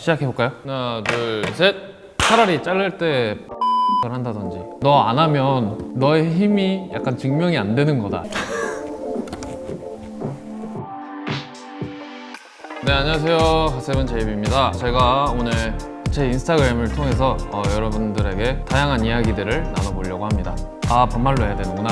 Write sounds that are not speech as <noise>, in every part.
시작해볼까요? 하나 둘셋. 차라리 자를 때을 한다든지. 너 안 하면 너의 힘이 약간 증명이 안 되는 거다. 네 안녕하세요. 가세븐 제이비입니다. 제가 오늘 제 인스타그램을 통해서 어, 여러분들에게 다양한 이야기들을 나눠보려고 합니다. 아 반말로 해야 되는구나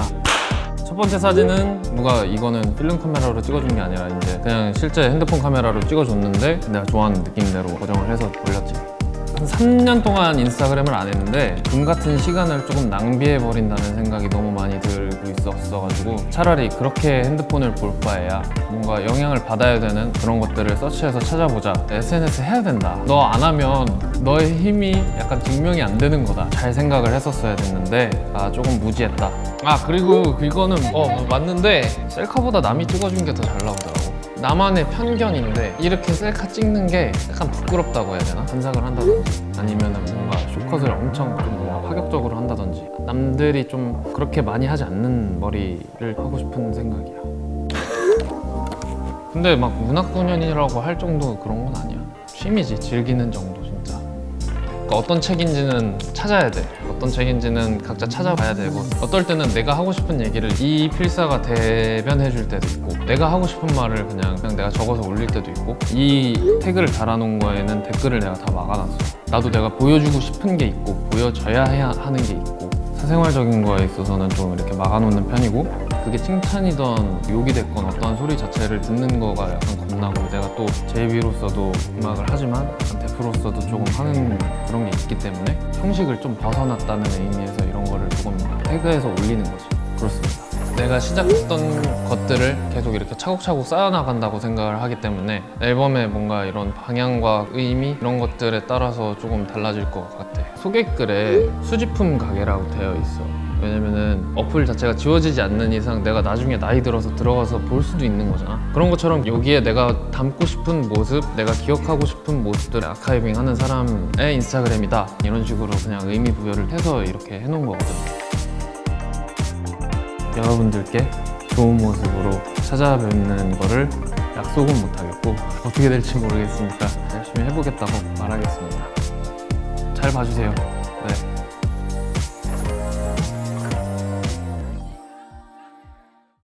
첫 번째 사진은 누가 이거는 필름 카메라로 찍어준 게 아니라 이제 그냥 실제 핸드폰 카메라로 찍어줬는데 내가 좋아하는 느낌대로 고정을 해서 올렸지 한 3년 동안 인스타그램을 안 했는데 금 같은 시간을 조금 낭비해 버린다는 생각이 너무 많이 들고 있었어가지고 차라리 그렇게 핸드폰을 볼 바에야 뭔가 영향을 받아야 되는 그런 것들을 서치해서 찾아보자. SNS 해야 된다. 너 안 하면 너의 힘이 약간 증명이 안 되는 거다. 잘 생각을 했었어야 됐는데 아 조금 무지했다. 아 그리고 이거는 어 맞는데 셀카보다 남이 찍어준 게 더 잘 나오더라고 나만의 편견인데 이렇게 셀카 찍는 게 약간 부끄럽다고 해야 되나? 반삭을 한다든지 아니면 뭔가 쇼컷을 엄청 좀 파격적으로 한다든지 남들이 좀 그렇게 많이 하지 않는 머리를 하고 싶은 생각이야. <laughs> 근데 막 문학소년이라고 할 정도 그런 건 아니야. 취미지 즐기는 정도 진짜. 그러니까 어떤 책인지는 찾아야 돼 어떤 책인지는 각자 찾아봐야 되고 어떨 때는 내가 하고 싶은 얘기를 이 필사가 대변해 줄 때도 있고 내가 하고 싶은 말을 그냥, 그냥 내가 적어서 올릴 때도 있고 이 태그를 달아놓은 거에는 댓글을 내가 다 막아놨어. 나도 내가 보여주고 싶은 게 있고 보여줘야 해야 하는 게 있고 사생활적인 거에 있어서는 좀 이렇게 막아놓는 편이고 그게 칭찬이던 욕이 됐건 어떤 소리 자체를 듣는 거가 약간 겁나고 내가 또 JB로서도 음악을 하지만 대표로서도 조금 하는 그런 게 있기 때문에 형식을 좀 벗어났다는 의미에서 이런 거를 조금 태그해서 올리는 거지 그렇습니다. 내가 시작했던 것들을 계속 이렇게 차곡차곡 쌓아나간다고 생각을 하기 때문에 앨범의 뭔가 이런 방향과 의미 이런 것들에 따라서 조금 달라질 것 같아. 소개글에 수집품 가게라고 되어 있어 왜냐면은 어플 자체가 지워지지 않는 이상 내가 나중에 나이 들어서 들어가서 볼 수도 있는 거잖아. 그런 것처럼 여기에 내가 담고 싶은 모습 내가 기억하고 싶은 모습들을 아카이빙 하는 사람의 인스타그램이다. 이런 식으로 그냥 의미 부여를 해서 이렇게 해놓은 거거든. 여러분들께 좋은 모습으로 찾아뵙는 거를 약속은 못하겠고 어떻게 될지 모르겠으니까 열심히 해보겠다고 말하겠습니다. 잘 봐주세요. 네.